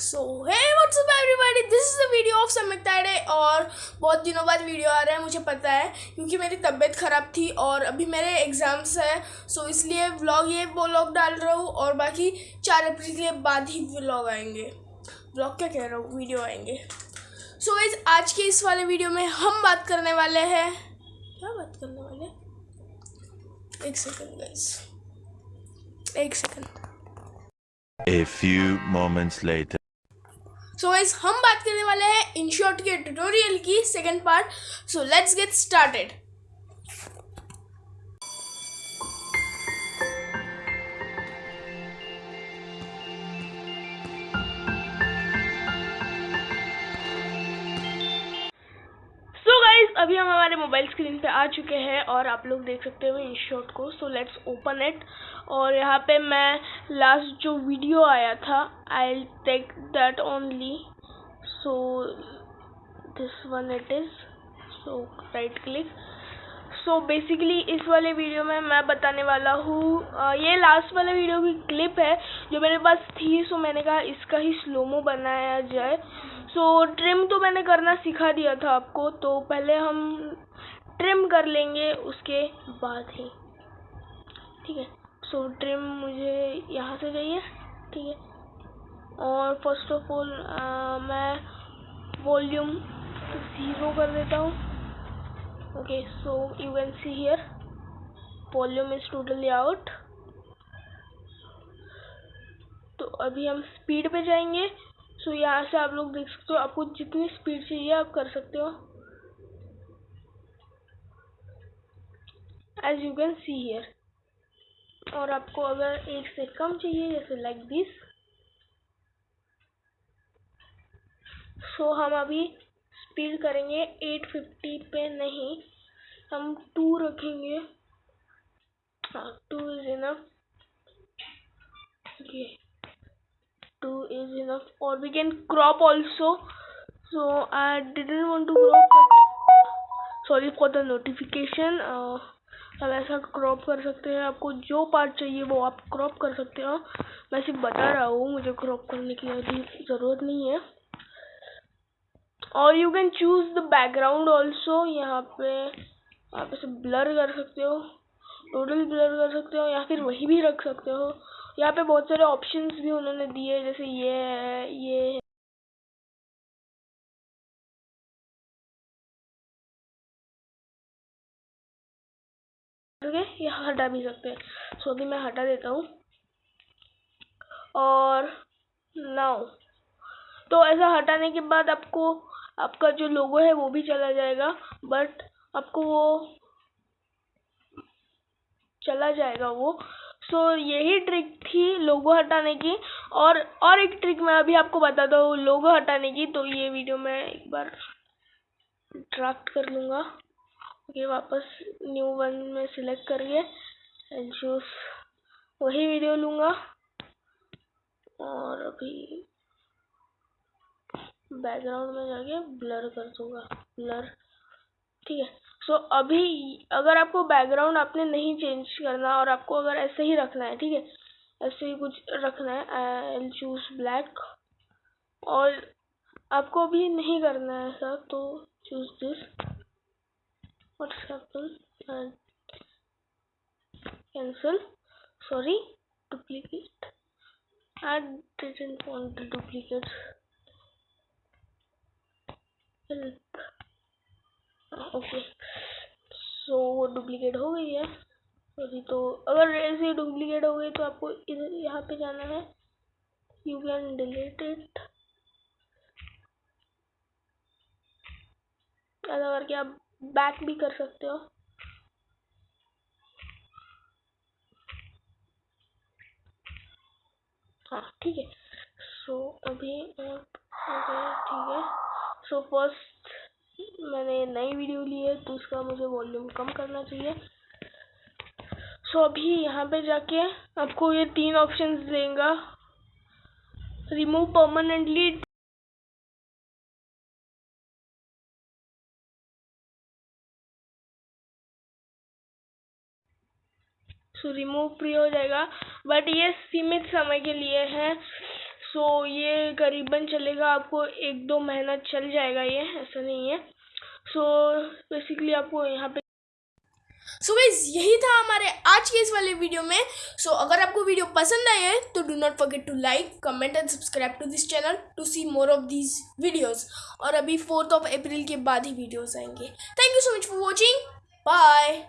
So hey what's up everybody this is the video of Samik Tade और बहुत दिनों बाद वीडियो आ रहा है मुझे पता है क्योंकि मेरी तबीयत ख़राब थी और अभी मेरे एग्ज़ाम्स है। सो so इसलिए व्लॉग ये व्लॉग डाल रहा हूँ और बाकी चार अप्रैल के बाद ही व्लॉग आएँगे। व्लॉग क्या कह रहा हूँ? वीडियो आएँगे। सो so, इस आज के इस वाले वीडियो में हम बात करने वाले हैं। क्या बात करने वाले एक सेकंड गाइस एक second A few moments later. So so, हम बात करने वाले हैं इन शॉर्ट के ट्यूटोरियल की second part so let's get started अभी हम हमारे मोबाइल स्क्रीन पे आ चुके हैं और आप लोग देख सकते हो इन शॉट को। सो लेट्स ओपन इट और यहाँ पे मैं लास्ट जो वीडियो आया था I take that only so this one it is so right click so basically इस वाले वीडियो में मैं बताने वाला हूँ ये लास्ट वाले वीडियो की क्लिप है जो मेरे पास थी सो मैंने कहा इसका ही स्लोमो बनाया जाए। सो so, ट्रिम तो मैंने करना सिखा दिया था आपको तो पहले हम ट्रिम कर लेंगे उसके बाद ही। ठीक है? सो so, ट्रिम मुझे यहाँ से चाहिए ठीक है? और फ़र्स्ट ऑफ़ ऑल मैं वॉल्यूम ज़ीरो कर देता हूँ। Okay so you can see here volume is totally out तो अभी हम स्पीड पे जाएँगे। सो so, यहाँ से आप लोग देख सकते हो आपको जितनी स्पीड चाहिए आप कर सकते हो। As you can see here और आपको अगर एक से कम चाहिए जैसे लाइक दिस सो हम अभी स्पीड करेंगे। 850 पे नहीं। हम टू रखेंगे। Two is enough okay 2 is enough or we can crop also so I didn't want to crop for the notification uh, हम ऐसा क्रॉप कर सकते हैं। आपको जो पार्ट चाहिए वो आप क्रॉप कर सकते हो। मैं सिर्फ़ बता रहा हूँ मुझे क्रॉप करने की अभी ज़रूरत नहीं है। और you can choose the background also यहाँ पे आप इसे ब्लर कर सकते हो टोटल ब्लर कर सकते हो, या फिर वही भी रख सकते हो। यहाँ पे बहुत सारे ऑप्शंस भी उन्होंने दिए, जैसे ये है ये है। ओके ये हटा भी सकते हैं। सो अभी मैं हटा देता हूँ। और नाउ तो ऐसा हटाने के बाद आपको आपका जो लोगो है वो भी चला जाएगा बट आपको वो चला जाएगा वो। सो so, यही ट्रिक थी लोगो हटाने की। और और एक ट्रिक मैं अभी आपको बताता हूँ लोगो हटाने की। तो ये वीडियो मैं एक बार ड्राफ्ट कर लूँगा। ये वापस न्यू वन में सिलेक्ट करिए। चूज़ वही वीडियो लूँगा। और अभी बैकग्राउंड में जाके ब्लर कर दूँगा ब्लर ठीक है? सो so, अभी अगर आपको बैकग्राउंड आपने नहीं चेंज करना और आपको अगर ऐसे ही रखना है ठीक है? ऐसे ही कुछ रखना है आई चूज़ ब्लैक और आपको अभी नहीं करना है ऐसा तो choose this what's happen cancel sorry duplicate want the duplicates. Help. Okay so वो डुप्लीकेट हो गई है। अभी तो अगर ऐसे डुप्लीकेट हो गई तो आपको इधर, यहाँ पे जाना है। यू कैन डिलीट इट ऐसा करके आप बैक भी कर सकते हो। हाँ ठीक है। सो अभी ठीक है। सो फ़र्स्ट मैंने नई वीडियो ली है तो उसका मुझे वॉल्यूम कम करना चाहिए। सो so, अभी यहाँ पे जाके आपको ये तीन ऑप्शंस देगा। Remove permanently so remove free हो जाएगा। बट ये सीमित समय के लिए है। सो ये करीबन चलेगा आपको एक दो महीना चल जाएगा ये ऐसा नहीं है। सो बेसिकली आपको यहाँ पे सो so गाइज़ यही था हमारे आज के इस वाले वीडियो में। सो so, अगर आपको वीडियो पसंद आए है तो do not forget to like comment and subscribe to this channel to see more of these videos और अभी फोर्थ ऑफ़ अप्रैल के बाद ही वीडियोस आएँगे। Thank you so much for watching bye